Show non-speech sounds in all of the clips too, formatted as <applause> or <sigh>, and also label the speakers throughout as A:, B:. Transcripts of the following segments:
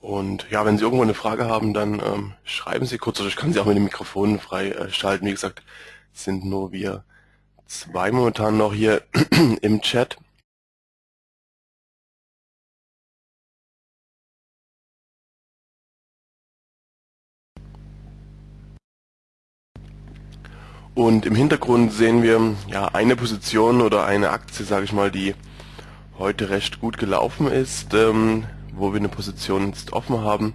A: Und ja, wenn Sie irgendwo eine Frage haben, dann ähm, schreiben Sie kurz oder ich kann Sie auch mit dem Mikrofon freischalten. Wie gesagt, sind nur wir zwei momentan noch hier <clears throat> im Chat. Und im Hintergrund sehen wir ja eine Position oder eine Aktie, sage ich mal, die heute recht gut gelaufen ist, ähm, wo wir eine Position jetzt offen haben.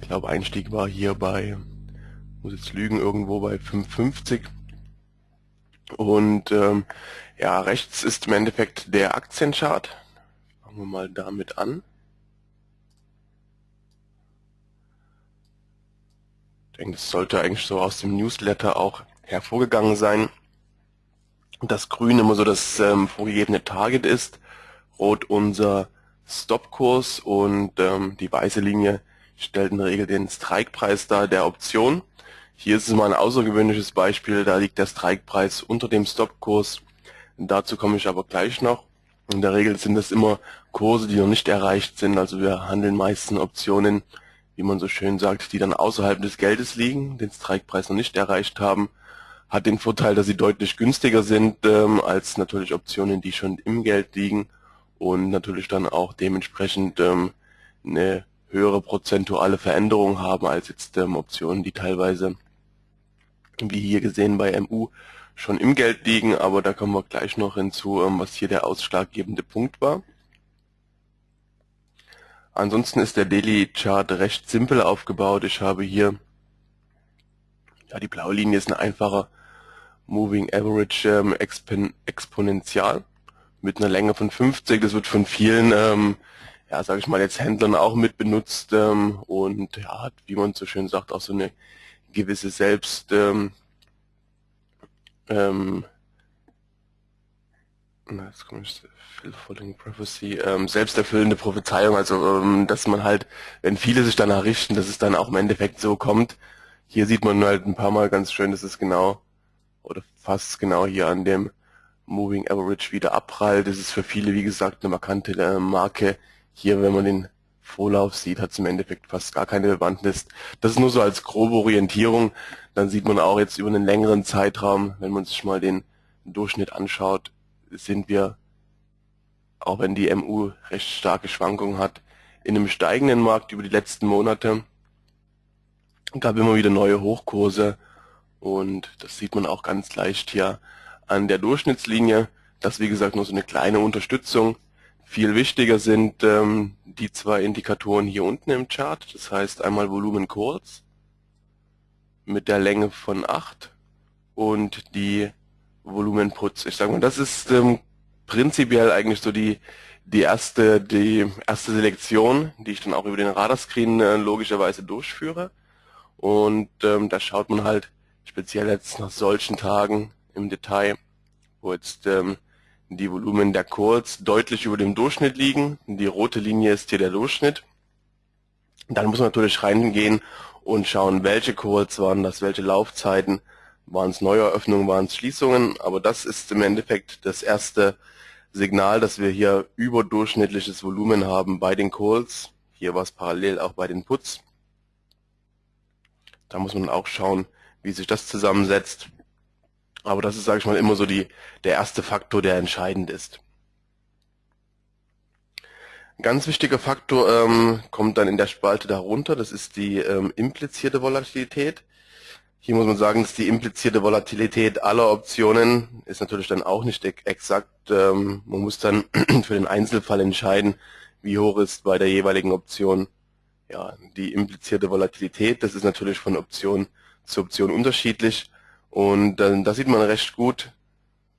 A: Ich glaube Einstieg war hier bei, muss jetzt lügen, irgendwo bei 5,50. Und ähm, ja, rechts ist im Endeffekt der Aktienchart. Fangen wir mal damit an. Ich denke, das sollte eigentlich so aus dem Newsletter auch hervorgegangen sein. Das Grün immer so das ähm, vorgegebene Target ist, Rot unser Stopkurs und ähm, die weiße Linie stellt in der Regel den Strikepreis dar der Option. Hier ist es mal ein außergewöhnliches Beispiel, da liegt der Strikepreis unter dem Stopkurs. Dazu komme ich aber gleich noch. In der Regel sind das immer Kurse, die noch nicht erreicht sind, also wir handeln meistens Optionen, wie man so schön sagt, die dann außerhalb des Geldes liegen, den Strikepreis noch nicht erreicht haben hat den Vorteil, dass sie deutlich günstiger sind ähm, als natürlich Optionen, die schon im Geld liegen und natürlich dann auch dementsprechend ähm, eine höhere prozentuale Veränderung haben als jetzt ähm, Optionen, die teilweise, wie hier gesehen bei MU, schon im Geld liegen, aber da kommen wir gleich noch hinzu, ähm, was hier der ausschlaggebende Punkt war. Ansonsten ist der Daily Chart recht simpel aufgebaut. Ich habe hier, ja die blaue Linie ist ein einfacher Moving Average ähm, Expon exponential mit einer Länge von 50. Das wird von vielen, ähm, ja, sage ich mal jetzt Händlern auch mit benutzt ähm, und ja, hat, wie man so schön sagt, auch so eine gewisse Selbst ähm, ähm, jetzt komme ich Fulfilling Prophecy, ähm, selbsterfüllende Prophezeiung, also ähm, dass man halt, wenn viele sich danach richten, dass es dann auch im Endeffekt so kommt. Hier sieht man halt ein paar Mal ganz schön, dass es genau oder fast genau hier an dem Moving Average wieder abprallt. Das ist für viele, wie gesagt, eine markante äh, Marke. Hier, wenn man den Vorlauf sieht, hat es im Endeffekt fast gar keine Bewandtnis. Das ist nur so als grobe Orientierung. Dann sieht man auch jetzt über einen längeren Zeitraum, wenn man sich mal den Durchschnitt anschaut, sind wir, auch wenn die MU recht starke Schwankungen hat, in einem steigenden Markt über die letzten Monate. Gab immer wieder neue Hochkurse und das sieht man auch ganz leicht hier an der Durchschnittslinie. Das wie gesagt nur so eine kleine Unterstützung. Viel wichtiger sind ähm, die zwei Indikatoren hier unten im Chart. Das heißt einmal Volumen kurz mit der Länge von 8 und die Volumenputz. Ich sage mal, das ist ähm, prinzipiell eigentlich so die die erste die erste Selektion, die ich dann auch über den Radarscreen äh, logischerweise durchführe. Und ähm, da schaut man halt, speziell jetzt nach solchen Tagen im Detail, wo jetzt ähm, die Volumen der Calls deutlich über dem Durchschnitt liegen. Die rote Linie ist hier der Durchschnitt. Dann muss man natürlich reingehen und schauen, welche Calls waren das, welche Laufzeiten, waren es Neueröffnungen, waren es Schließungen. Aber das ist im Endeffekt das erste Signal, dass wir hier überdurchschnittliches Volumen haben bei den Calls. Hier war es parallel auch bei den Puts. Da muss man auch schauen, wie sich das zusammensetzt. Aber das ist, sage ich mal, immer so die, der erste Faktor, der entscheidend ist. Ein ganz wichtiger Faktor ähm, kommt dann in der Spalte darunter, das ist die ähm, implizierte Volatilität. Hier muss man sagen, dass die implizierte Volatilität aller Optionen ist natürlich dann auch nicht exakt. Ähm, man muss dann <clears throat> für den Einzelfall entscheiden, wie hoch ist bei der jeweiligen Option ja, die implizierte Volatilität. Das ist natürlich von Option zur Option unterschiedlich. Und äh, da sieht man recht gut,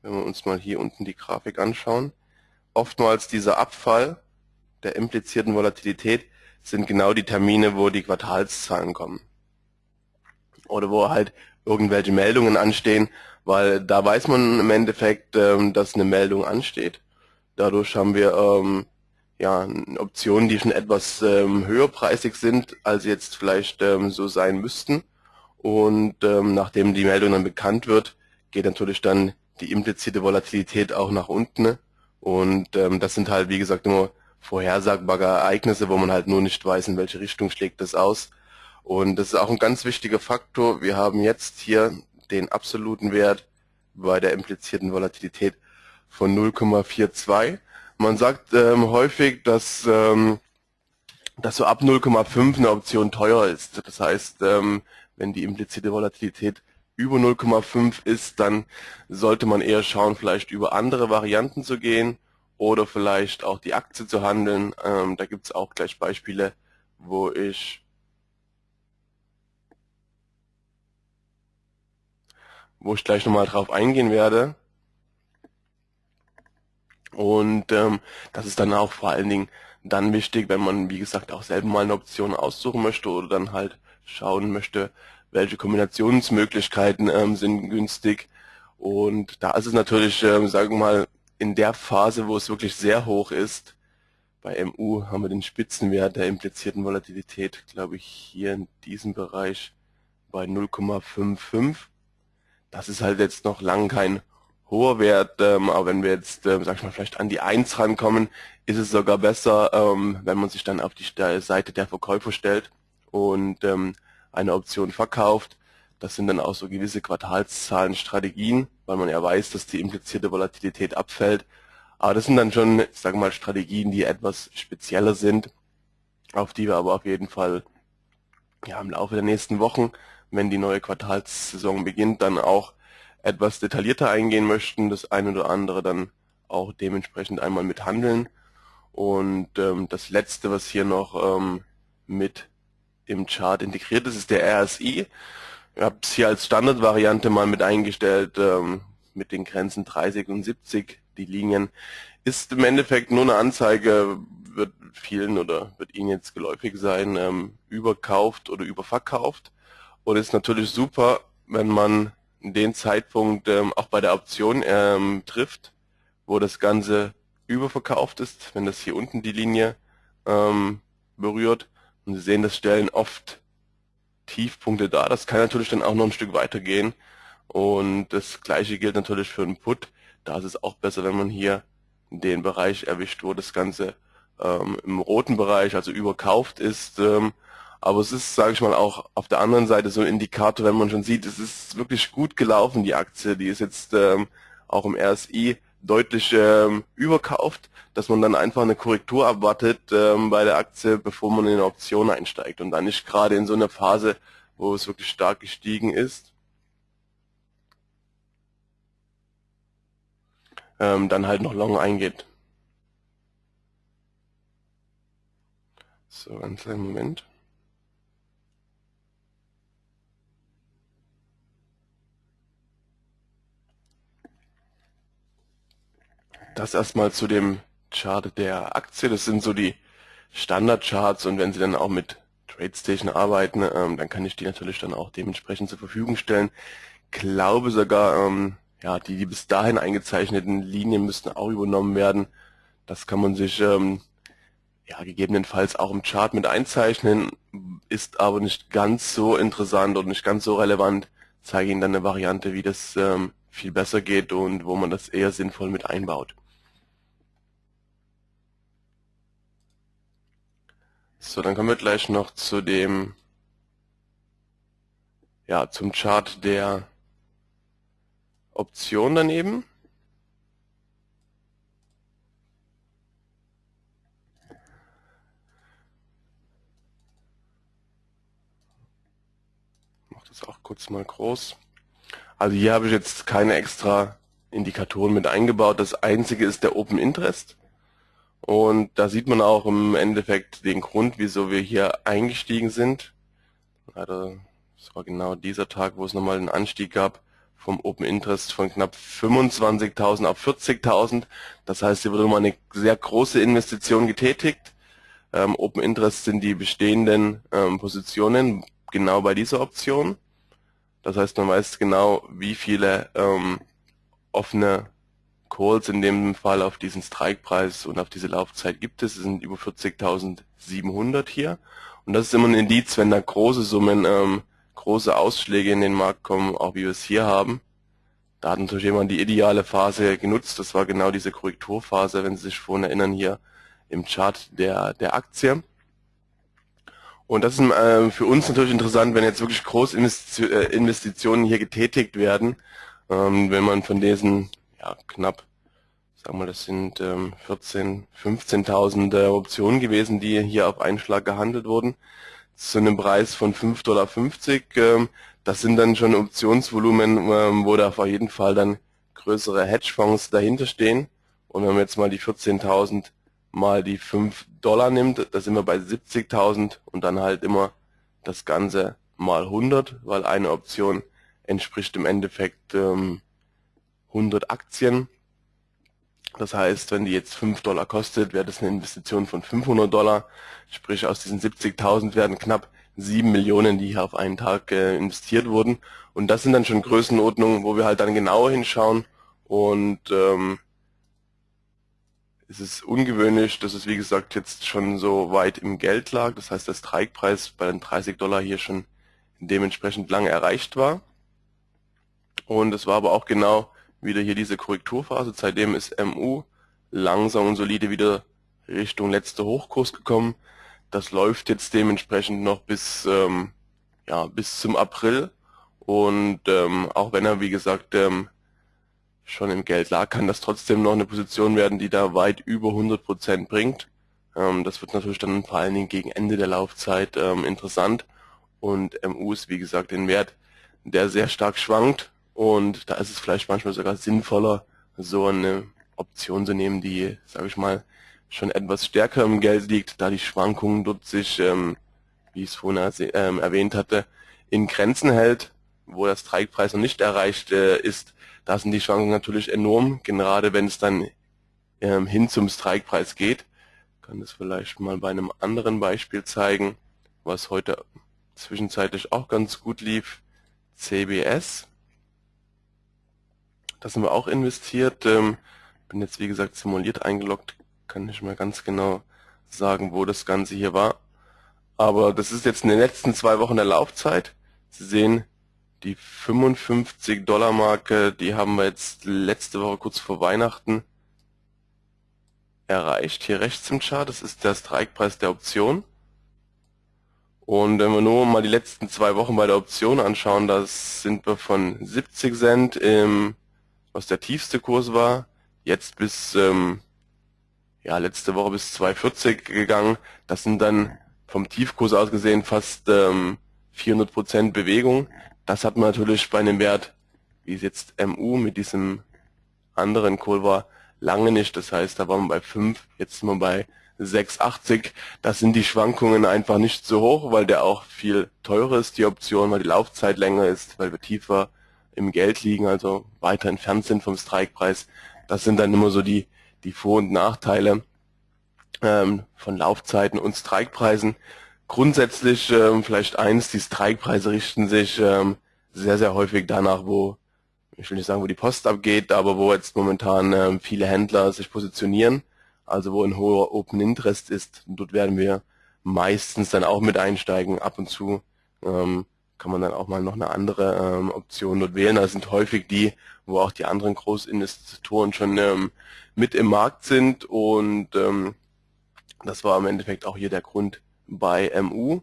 A: wenn wir uns mal hier unten die Grafik anschauen, oftmals dieser Abfall der implizierten Volatilität sind genau die Termine, wo die Quartalszahlen kommen. Oder wo halt irgendwelche Meldungen anstehen, weil da weiß man im Endeffekt, ähm, dass eine Meldung ansteht. Dadurch haben wir ähm, ja Optionen, die schon etwas ähm, höherpreisig sind, als jetzt vielleicht ähm, so sein müssten. Und ähm, nachdem die Meldung dann bekannt wird, geht natürlich dann die implizierte Volatilität auch nach unten. Und ähm, das sind halt, wie gesagt, immer vorhersagbare Ereignisse, wo man halt nur nicht weiß, in welche Richtung schlägt das aus. Und das ist auch ein ganz wichtiger Faktor. Wir haben jetzt hier den absoluten Wert bei der implizierten Volatilität von 0,42. Man sagt ähm, häufig, dass, ähm, dass so ab 0,5 eine Option teuer ist. Das heißt, ähm, wenn die implizierte Volatilität über 0,5 ist, dann sollte man eher schauen, vielleicht über andere Varianten zu gehen oder vielleicht auch die Aktie zu handeln. Ähm, da gibt es auch gleich Beispiele, wo ich wo ich gleich nochmal drauf eingehen werde. Und ähm, das ist dann auch vor allen Dingen dann wichtig, wenn man, wie gesagt, auch selber mal eine Option aussuchen möchte oder dann halt schauen möchte, welche Kombinationsmöglichkeiten ähm, sind günstig. Und da ist es natürlich, ähm, sagen wir mal, in der Phase, wo es wirklich sehr hoch ist, bei MU haben wir den Spitzenwert der implizierten Volatilität, glaube ich, hier in diesem Bereich bei 0,55. Das ist halt jetzt noch lang kein hoher Wert, ähm, aber wenn wir jetzt, ähm, sag ich mal, vielleicht an die 1 rankommen, ist es sogar besser, ähm, wenn man sich dann auf die Seite der Verkäufer stellt und ähm, eine Option verkauft. Das sind dann auch so gewisse Quartalszahlenstrategien, weil man ja weiß, dass die implizierte Volatilität abfällt. Aber das sind dann schon, ich sage mal, Strategien, die etwas spezieller sind, auf die wir aber auf jeden Fall ja, im Laufe der nächsten Wochen, wenn die neue Quartalssaison beginnt, dann auch etwas detaillierter eingehen möchten, das eine oder andere dann auch dementsprechend einmal mit handeln. Und ähm, das letzte, was hier noch ähm, mit im Chart integriert ist, ist der RSI. Ich habe es hier als Standardvariante mal mit eingestellt, ähm, mit den Grenzen 30 und 70, die Linien. Ist im Endeffekt nur eine Anzeige, wird vielen oder wird Ihnen jetzt geläufig sein, ähm, überkauft oder überverkauft. Und ist natürlich super, wenn man den Zeitpunkt ähm, auch bei der Option ähm, trifft, wo das Ganze überverkauft ist, wenn das hier unten die Linie ähm, berührt und Sie sehen, das stellen oft Tiefpunkte dar. Das kann natürlich dann auch noch ein Stück weiter gehen. Und das gleiche gilt natürlich für einen Put. Da ist es auch besser, wenn man hier den Bereich erwischt, wo das Ganze ähm, im roten Bereich, also überkauft ist. Ähm, aber es ist, sage ich mal, auch auf der anderen Seite so ein Indikator, wenn man schon sieht, es ist wirklich gut gelaufen, die Aktie. Die ist jetzt ähm, auch im RSI deutlich ähm, überkauft, dass man dann einfach eine Korrektur abwartet ähm, bei der Aktie, bevor man in eine Option einsteigt und dann nicht gerade in so einer Phase, wo es wirklich stark gestiegen ist, ähm, dann halt noch long eingeht. So, einen kleinen Moment. Das erstmal zu dem Chart der Aktie. Das sind so die Standardcharts und wenn Sie dann auch mit TradeStation arbeiten, ähm, dann kann ich die natürlich dann auch dementsprechend zur Verfügung stellen. Glaube sogar, ähm, ja, die, die bis dahin eingezeichneten Linien müssten auch übernommen werden. Das kann man sich ähm, ja, gegebenenfalls auch im Chart mit einzeichnen, ist aber nicht ganz so interessant und nicht ganz so relevant. Zeige Ihnen dann eine Variante, wie das ähm, viel besser geht und wo man das eher sinnvoll mit einbaut. So, dann kommen wir gleich noch zu dem, ja, zum Chart der Option daneben. Ich mache das auch kurz mal groß. Also hier habe ich jetzt keine extra Indikatoren mit eingebaut. Das einzige ist der Open Interest. Und da sieht man auch im Endeffekt den Grund, wieso wir hier eingestiegen sind. Leider, das war genau dieser Tag, wo es nochmal einen Anstieg gab vom Open Interest von knapp 25.000 auf 40.000. Das heißt, hier wurde nochmal eine sehr große Investition getätigt. Ähm, Open Interest sind die bestehenden ähm, Positionen genau bei dieser Option. Das heißt, man weiß genau, wie viele ähm, offene Calls in dem Fall auf diesen Strikepreis und auf diese Laufzeit gibt es. Es sind über 40.700 hier. Und das ist immer ein Indiz, wenn da große Summen, ähm, große Ausschläge in den Markt kommen, auch wie wir es hier haben. Da hat natürlich jemand die ideale Phase genutzt. Das war genau diese Korrekturphase, wenn Sie sich vorhin erinnern, hier im Chart der, der Aktie. Und das ist äh, für uns natürlich interessant, wenn jetzt wirklich Großinvestitionen äh, hier getätigt werden. Ähm, wenn man von diesen ja, knapp, sagen wir, das sind ähm, 14, 15.000 äh, Optionen gewesen, die hier auf einen Schlag gehandelt wurden, zu einem Preis von 5,50 Dollar. Ähm, das sind dann schon Optionsvolumen, ähm, wo da auf jeden Fall dann größere Hedgefonds dahinter stehen. Und wenn man jetzt mal die 14.000 mal die 5 Dollar nimmt, da sind wir bei 70.000 und dann halt immer das Ganze mal 100, weil eine Option entspricht im Endeffekt ähm, 100 Aktien. Das heißt, wenn die jetzt 5 Dollar kostet, wäre das eine Investition von 500 Dollar. Sprich, aus diesen 70.000 werden knapp 7 Millionen, die hier auf einen Tag äh, investiert wurden. Und das sind dann schon Größenordnungen, wo wir halt dann genauer hinschauen und ähm, es ist ungewöhnlich, dass es wie gesagt jetzt schon so weit im Geld lag. Das heißt, der Strikepreis bei den 30 Dollar hier schon dementsprechend lange erreicht war. Und es war aber auch genau wieder hier diese Korrekturphase. Seitdem ist MU langsam und solide wieder Richtung letzter Hochkurs gekommen. Das läuft jetzt dementsprechend noch bis, ähm, ja, bis zum April. Und ähm, auch wenn er, wie gesagt, ähm, schon im Geld lag, kann das trotzdem noch eine Position werden, die da weit über 100% bringt. Ähm, das wird natürlich dann vor allen Dingen gegen Ende der Laufzeit ähm, interessant. Und MU ist, wie gesagt, ein Wert, der sehr stark schwankt. Und da ist es vielleicht manchmal sogar sinnvoller, so eine Option zu nehmen, die, sage ich mal, schon etwas stärker im Geld liegt, da die Schwankungen dort sich, ähm, wie ich es vorhin ähm, erwähnt hatte, in Grenzen hält, wo der Strikepreis noch nicht erreicht äh, ist, da sind die Schwankungen natürlich enorm, gerade wenn es dann ähm, hin zum Strikepreis geht. Ich kann das vielleicht mal bei einem anderen Beispiel zeigen, was heute zwischenzeitlich auch ganz gut lief. CBS. Da sind wir auch investiert. Ähm, bin jetzt wie gesagt simuliert eingeloggt, kann nicht mehr ganz genau sagen, wo das Ganze hier war. Aber das ist jetzt in den letzten zwei Wochen der Laufzeit. Sie sehen, die 55 Dollar Marke, die haben wir jetzt letzte Woche kurz vor Weihnachten erreicht. Hier rechts im Chart, das ist der Strikepreis der Option. Und wenn wir nur mal die letzten zwei Wochen bei der Option anschauen, da sind wir von 70 Cent, im, was der tiefste Kurs war, jetzt bis, ähm, ja, letzte Woche bis 2,40 gegangen. Das sind dann vom Tiefkurs aus gesehen fast ähm, 400% Bewegung. Das hat man natürlich bei einem Wert, wie es jetzt MU mit diesem anderen Kohl war, lange nicht. Das heißt, da waren wir bei 5, jetzt sind wir bei 6,80. Das sind die Schwankungen einfach nicht so hoch, weil der auch viel teurer ist, die Option, weil die Laufzeit länger ist, weil wir tiefer im Geld liegen, also weiter entfernt sind vom Strikepreis. Das sind dann immer so die, die Vor- und Nachteile ähm, von Laufzeiten und Strikepreisen. Grundsätzlich ähm, vielleicht eins, die Strikepreise richten sich ähm, sehr, sehr häufig danach, wo, ich will nicht sagen, wo die Post abgeht, aber wo jetzt momentan ähm, viele Händler sich positionieren, also wo ein hoher Open Interest ist. Dort werden wir meistens dann auch mit einsteigen. Ab und zu ähm, kann man dann auch mal noch eine andere ähm, Option dort wählen. Das sind häufig die, wo auch die anderen Großinvestoren schon ähm, mit im Markt sind und ähm, das war im Endeffekt auch hier der Grund, bei MU.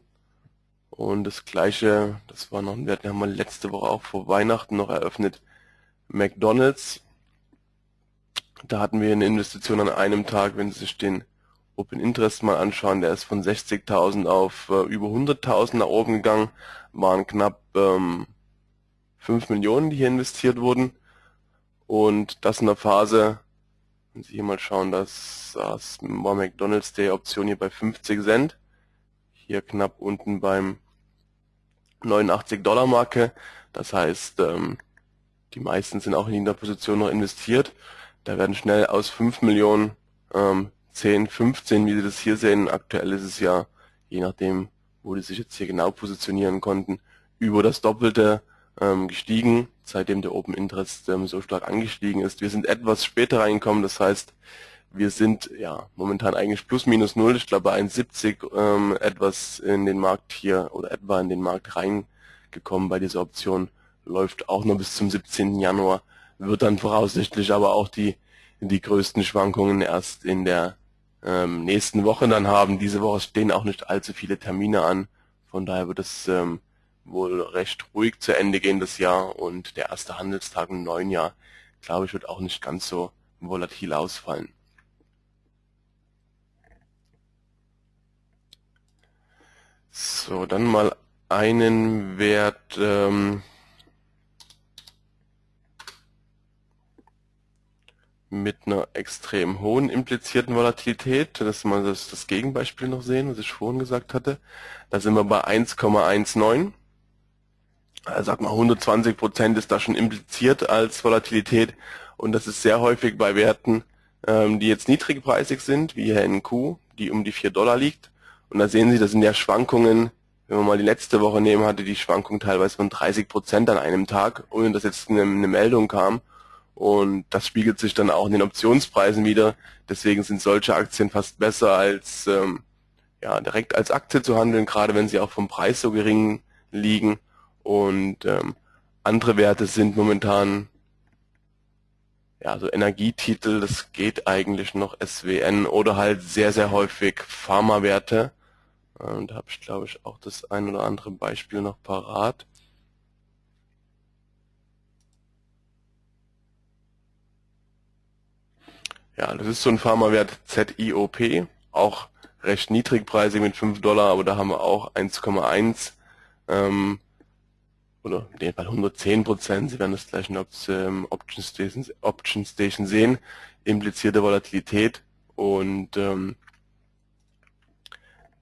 A: Und das gleiche, das war noch ein Wert, den haben wir letzte Woche auch vor Weihnachten noch eröffnet. McDonalds. Da hatten wir eine Investition an einem Tag, wenn Sie sich den Open Interest mal anschauen, der ist von 60.000 auf äh, über 100.000 nach oben gegangen, waren knapp ähm, 5 Millionen, die hier investiert wurden. Und das in der Phase, wenn Sie hier mal schauen, das, das war McDonalds der Option hier bei 50 Cent hier knapp unten beim 89 Dollar Marke. Das heißt, ähm, die meisten sind auch in der Position noch investiert. Da werden schnell aus 5 Millionen ähm, 10, 15, wie Sie das hier sehen. Aktuell ist es ja, je nachdem, wo die sich jetzt hier genau positionieren konnten, über das Doppelte ähm, gestiegen, seitdem der Open Interest ähm, so stark angestiegen ist. Wir sind etwas später reingekommen, das heißt, wir sind ja momentan eigentlich plus minus null. Ich glaube bei 1,70 ähm, etwas in den Markt hier oder etwa in den Markt reingekommen bei dieser Option. Läuft auch nur bis zum 17. Januar. Wird dann voraussichtlich aber auch die die größten Schwankungen erst in der ähm, nächsten Woche dann haben. Diese Woche stehen auch nicht allzu viele Termine an. Von daher wird es ähm, wohl recht ruhig zu Ende gehen das Jahr und der erste Handelstag im neuen Jahr, glaube ich, wird auch nicht ganz so volatil ausfallen. So, dann mal einen Wert, ähm, mit einer extrem hohen implizierten Volatilität, dass wir das, das Gegenbeispiel noch sehen, was ich vorhin gesagt hatte. Da sind wir bei 1,19. Also sag mal 120 Prozent ist da schon impliziert als Volatilität und das ist sehr häufig bei Werten, ähm, die jetzt niedrigpreisig sind, wie hier NQ, die um die 4 Dollar liegt. Und da sehen Sie, das sind ja Schwankungen, wenn wir mal die letzte Woche nehmen, hatte die Schwankung teilweise von 30 Prozent an einem Tag, ohne dass jetzt eine, eine Meldung kam. Und das spiegelt sich dann auch in den Optionspreisen wieder. Deswegen sind solche Aktien fast besser als ähm, ja, direkt als Aktie zu handeln, gerade wenn sie auch vom Preis so gering liegen. Und ähm, andere Werte sind momentan ja, so Energietitel, das geht eigentlich noch SWN oder halt sehr, sehr häufig Pharmawerte. Und da habe ich, glaube ich, auch das ein oder andere Beispiel noch parat. Ja, das ist so ein Pharmawert ZIOP, auch recht niedrigpreisig mit 5 Dollar, aber da haben wir auch 1,1 ähm, oder in dem Fall 110 Prozent. Sie werden das gleich in ähm, Option, Station, Option Station sehen, implizierte Volatilität und ähm,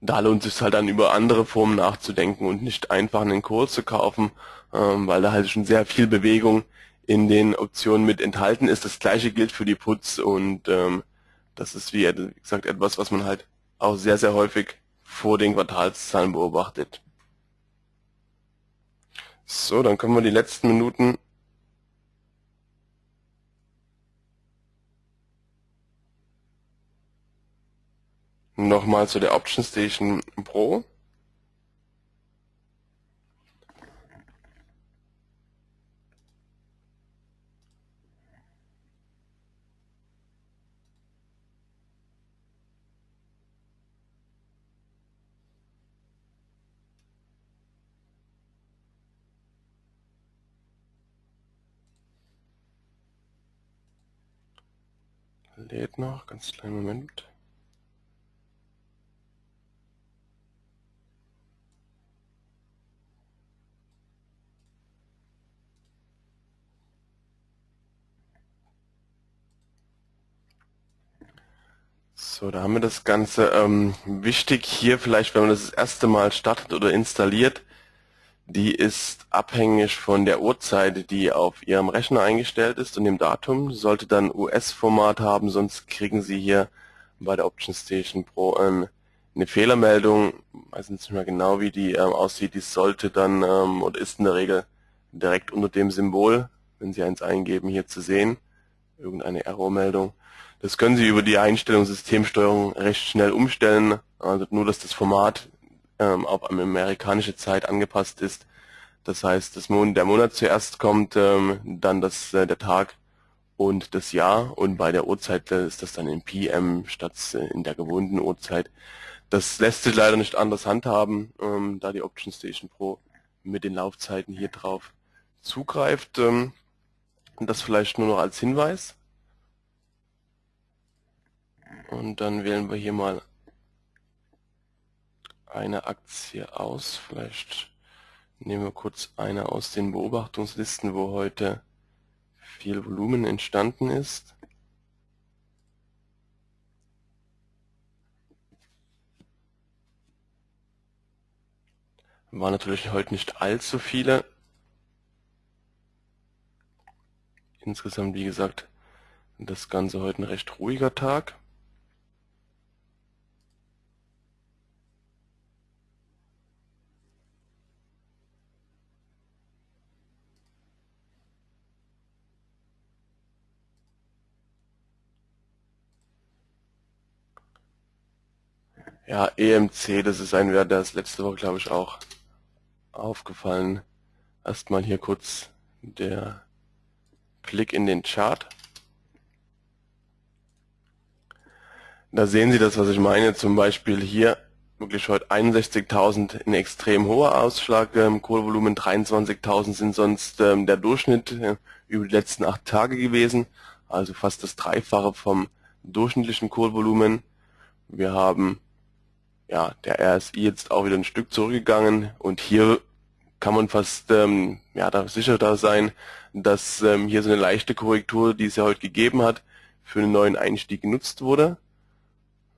A: da lohnt es sich halt dann über andere Formen nachzudenken und nicht einfach einen Kurs zu kaufen, ähm, weil da halt schon sehr viel Bewegung in den Optionen mit enthalten ist. Das gleiche gilt für die Puts und ähm, das ist wie gesagt etwas, was man halt auch sehr, sehr häufig vor den Quartalszahlen beobachtet. So, dann können wir die letzten Minuten nochmal zu der Option Station Pro. Lädt noch, ganz kleinen Moment. So, da haben wir das Ganze. Ähm, wichtig hier vielleicht, wenn man das, das erste Mal startet oder installiert, die ist abhängig von der Uhrzeit, die auf Ihrem Rechner eingestellt ist und dem Datum. Sollte dann US-Format haben, sonst kriegen Sie hier bei der Option Station Pro ähm, eine Fehlermeldung. Ich weiß nicht mehr genau, wie die ähm, aussieht. Die sollte dann ähm, oder ist in der Regel direkt unter dem Symbol, wenn Sie eins eingeben, hier zu sehen. Irgendeine Errormeldung. Das können Sie über die Einstellung Systemsteuerung recht schnell umstellen. Also nur, dass das Format ähm, auf amerikanische Zeit angepasst ist. Das heißt, das Mon der Monat zuerst kommt, ähm, dann das, äh, der Tag und das Jahr und bei der Uhrzeit äh, ist das dann in PM statt äh, in der gewohnten Uhrzeit. Das lässt sich leider nicht anders handhaben, ähm, da die Option Station Pro mit den Laufzeiten hier drauf zugreift. Ähm, das vielleicht nur noch als Hinweis. Und dann wählen wir hier mal eine Aktie aus. Vielleicht nehmen wir kurz eine aus den Beobachtungslisten, wo heute viel Volumen entstanden ist. War natürlich heute nicht allzu viele. Insgesamt, wie gesagt, das Ganze heute ein recht ruhiger Tag. Ja, EMC, das ist ein Wert, der ist letzte Woche, glaube ich, auch aufgefallen. Erstmal hier kurz der Blick in den Chart. Da sehen Sie das, was ich meine. Zum Beispiel hier wirklich heute 61.000 ein extrem hoher Ausschlag im Kohlvolumen, 23.000 sind sonst ähm, der Durchschnitt äh, über die letzten acht Tage gewesen, also fast das Dreifache vom durchschnittlichen Kohlvolumen. Wir haben ja der RSI jetzt auch wieder ein Stück zurückgegangen und hier kann man fast ähm, ja da sicher da sein, dass ähm, hier so eine leichte Korrektur, die es ja heute gegeben hat, für einen neuen Einstieg genutzt wurde.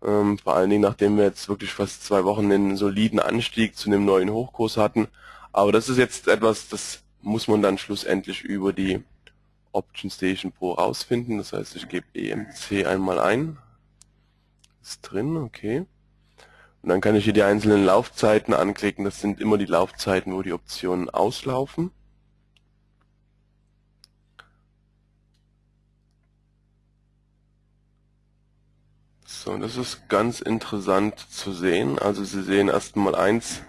A: Ähm, vor allen Dingen, nachdem wir jetzt wirklich fast zwei Wochen einen soliden Anstieg zu einem neuen Hochkurs hatten. Aber das ist jetzt etwas, das muss man dann schlussendlich über die Option Station Pro rausfinden. Das heißt, ich gebe EMC einmal ein. Ist drin, okay. Und dann kann ich hier die einzelnen Laufzeiten anklicken. Das sind immer die Laufzeiten, wo die Optionen auslaufen. So, das ist ganz interessant zu sehen. Also Sie sehen erstmal eins,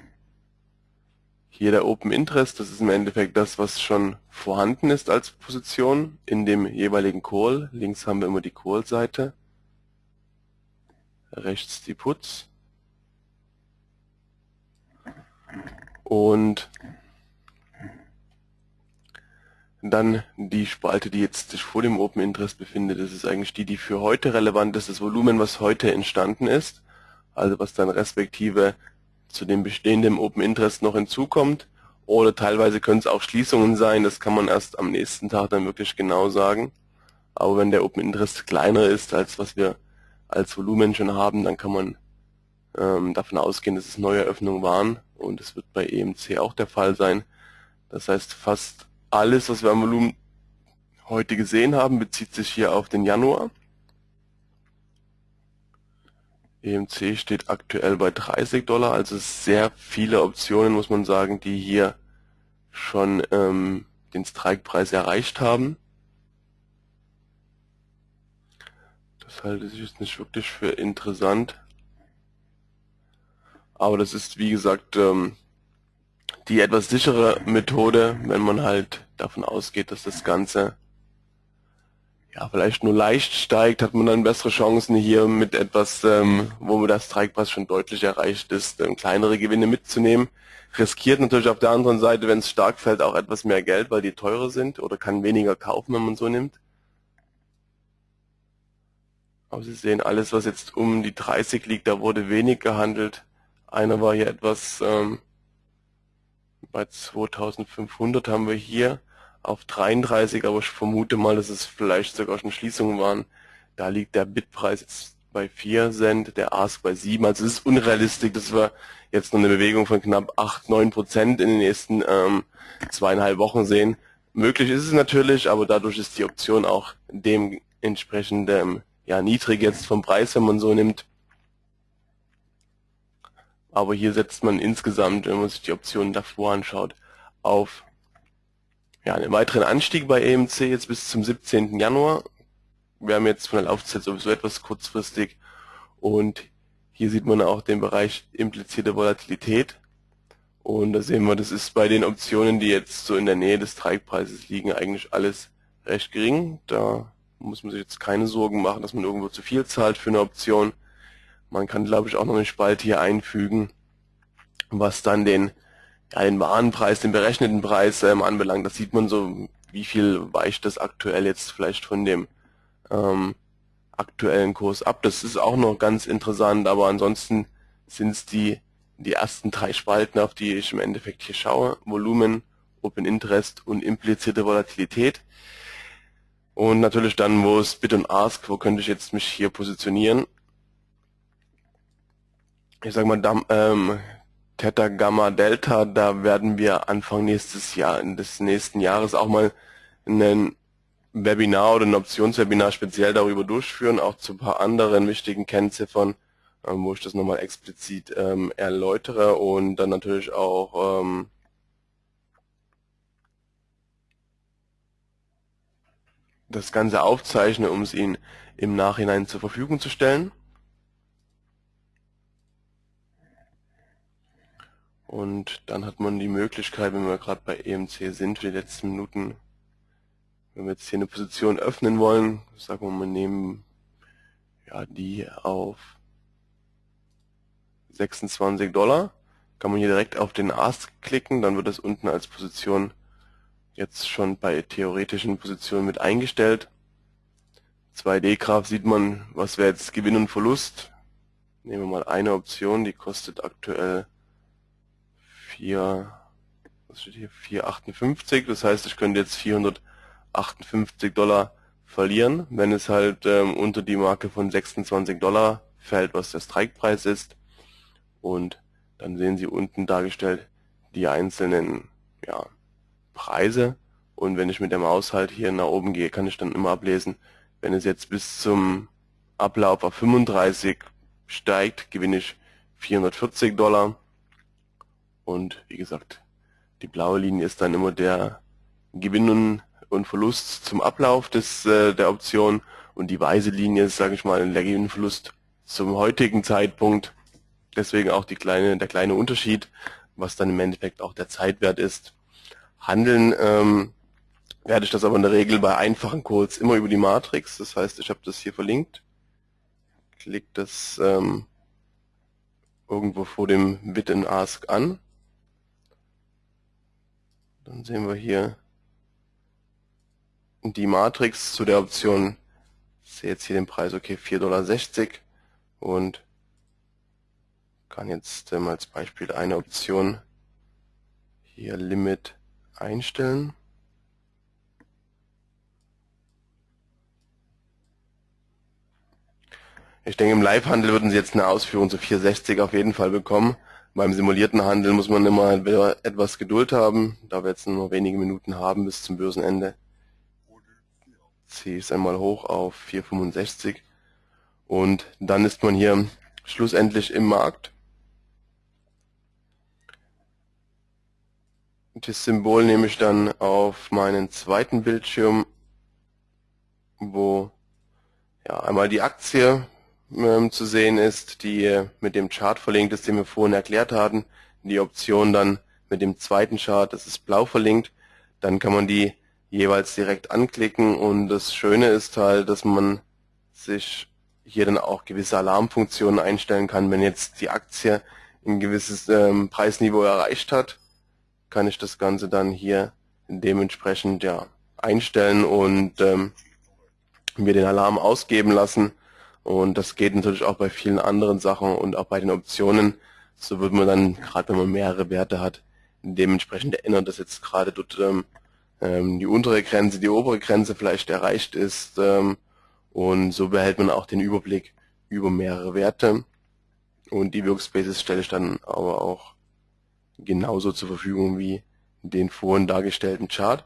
A: hier der Open Interest, das ist im Endeffekt das, was schon vorhanden ist als Position in dem jeweiligen Call. Links haben wir immer die Call-Seite, rechts die Puts. Und dann die Spalte, die jetzt sich vor dem Open Interest befindet, das ist eigentlich die, die für heute relevant ist, das Volumen, was heute entstanden ist, also was dann respektive zu dem bestehenden Open Interest noch hinzukommt. Oder teilweise können es auch Schließungen sein, das kann man erst am nächsten Tag dann wirklich genau sagen. Aber wenn der Open Interest kleiner ist, als was wir als Volumen schon haben, dann kann man ähm, davon ausgehen, dass es neue Öffnungen waren. Und es wird bei EMC auch der Fall sein. Das heißt, fast alles, was wir am Volumen heute gesehen haben, bezieht sich hier auf den Januar. EMC steht aktuell bei 30 Dollar, also sehr viele Optionen, muss man sagen, die hier schon ähm, den Strikepreis erreicht haben. Das halte ich jetzt nicht wirklich für interessant. Aber das ist, wie gesagt, ähm, die etwas sichere Methode, wenn man halt davon ausgeht, dass das Ganze ja vielleicht nur leicht steigt, hat man dann bessere Chancen hier mit etwas, ähm, wo der Strikepreis schon deutlich erreicht ist, ähm, kleinere Gewinne mitzunehmen. Riskiert natürlich auf der anderen Seite, wenn es stark fällt, auch etwas mehr Geld, weil die teurer sind oder kann weniger kaufen, wenn man so nimmt. Aber Sie sehen, alles was jetzt um die 30 liegt, da wurde wenig gehandelt. Einer war hier etwas ähm, bei 2500 haben wir hier auf 33, aber ich vermute mal, dass es vielleicht sogar schon Schließungen waren. Da liegt der Bitpreis jetzt bei 4 Cent, der Ask bei 7. Also es ist unrealistisch, dass wir jetzt noch eine Bewegung von knapp 8, 9 Prozent in den nächsten ähm, zweieinhalb Wochen sehen. Möglich ist es natürlich, aber dadurch ist die Option auch dementsprechend ähm, ja, niedrig jetzt vom Preis, wenn man so nimmt. Aber hier setzt man insgesamt, wenn man sich die Optionen davor anschaut, auf ja, einen weiteren Anstieg bei EMC jetzt bis zum 17. Januar. Wir haben jetzt von der Laufzeit sowieso etwas kurzfristig und hier sieht man auch den Bereich implizierte Volatilität. Und da sehen wir, das ist bei den Optionen, die jetzt so in der Nähe des Streikpreises liegen, eigentlich alles recht gering. Da muss man sich jetzt keine Sorgen machen, dass man irgendwo zu viel zahlt für eine Option. Man kann, glaube ich, auch noch eine Spalte hier einfügen, was dann den, ja, den Warenpreis, den berechneten Preis ähm, anbelangt. Das sieht man so, wie viel weicht das aktuell jetzt vielleicht von dem ähm, aktuellen Kurs ab. Das ist auch noch ganz interessant, aber ansonsten sind es die, die ersten drei Spalten, auf die ich im Endeffekt hier schaue. Volumen, Open Interest und implizierte Volatilität. Und natürlich dann, wo es Bid und Ask, wo könnte ich jetzt mich hier positionieren ich sag mal, ähm, Theta, Gamma, Delta, da werden wir Anfang nächstes Jahr, des nächsten Jahres auch mal ein Webinar oder ein Optionswebinar speziell darüber durchführen, auch zu ein paar anderen wichtigen Kennziffern, ähm, wo ich das nochmal explizit ähm, erläutere und dann natürlich auch ähm, das Ganze aufzeichne, um es Ihnen im Nachhinein zur Verfügung zu stellen. Und dann hat man die Möglichkeit, wenn wir gerade bei EMC sind, für die letzten Minuten, wenn wir jetzt hier eine Position öffnen wollen, sagen wir mal, nehmen ja, die auf 26 Dollar. Kann man hier direkt auf den Ask klicken, dann wird das unten als Position jetzt schon bei theoretischen Positionen mit eingestellt. 2D-Graph sieht man, was wäre jetzt Gewinn und Verlust. Nehmen wir mal eine Option, die kostet aktuell 4, was steht hier, 4,58. Das heißt, ich könnte jetzt 458 Dollar verlieren, wenn es halt ähm, unter die Marke von 26 Dollar fällt, was der Strikepreis ist. Und dann sehen Sie unten dargestellt die einzelnen ja, Preise. Und wenn ich mit der Maus halt hier nach oben gehe, kann ich dann immer ablesen, wenn es jetzt bis zum Ablauf auf 35 steigt, gewinne ich 440 Dollar. Und wie gesagt, die blaue Linie ist dann immer der Gewinn und Verlust zum Ablauf des, äh, der Option und die weiße Linie ist, sage ich mal, der Gewinn und Verlust zum heutigen Zeitpunkt. Deswegen auch die kleine, der kleine Unterschied, was dann im Endeffekt auch der Zeitwert ist. Handeln ähm, werde ich das aber in der Regel bei einfachen Codes immer über die Matrix. Das heißt, ich habe das hier verlinkt. Klick das ähm, irgendwo vor dem Bit and Ask an. Dann sehen wir hier die Matrix zu der Option. Ich sehe jetzt hier den Preis, okay, 4,60 Dollar und kann jetzt ähm, als Beispiel eine Option hier Limit einstellen. Ich denke, im Live-Handel würden Sie jetzt eine Ausführung zu 460 auf jeden Fall bekommen. Beim simulierten Handel muss man immer etwas Geduld haben, da wir jetzt nur wenige Minuten haben bis zum Börsenende. Ziehe ich es einmal hoch auf 465 und dann ist man hier schlussendlich im Markt. Das Symbol nehme ich dann auf meinen zweiten Bildschirm, wo ja, einmal die Aktie ähm, zu sehen ist, die mit dem Chart verlinkt ist, den wir vorhin erklärt hatten. Die Option dann mit dem zweiten Chart, das ist blau verlinkt. Dann kann man die jeweils direkt anklicken und das Schöne ist halt, dass man sich hier dann auch gewisse Alarmfunktionen einstellen kann. Wenn jetzt die Aktie ein gewisses ähm, Preisniveau erreicht hat, kann ich das Ganze dann hier dementsprechend ja einstellen und ähm, mir den Alarm ausgeben lassen. Und das geht natürlich auch bei vielen anderen Sachen und auch bei den Optionen. So wird man dann, gerade wenn man mehrere Werte hat, dementsprechend erinnern, dass jetzt gerade dort ähm, ähm, die untere Grenze, die obere Grenze vielleicht erreicht ist. Ähm, und so behält man auch den Überblick über mehrere Werte. Und die Workspaces stelle ich dann aber auch genauso zur Verfügung wie den vorhin dargestellten Chart.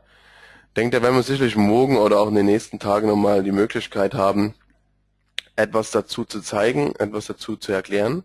A: Denkt, da werden wir sicherlich morgen oder auch in den nächsten Tagen nochmal die Möglichkeit haben, etwas dazu zu zeigen, etwas dazu zu erklären.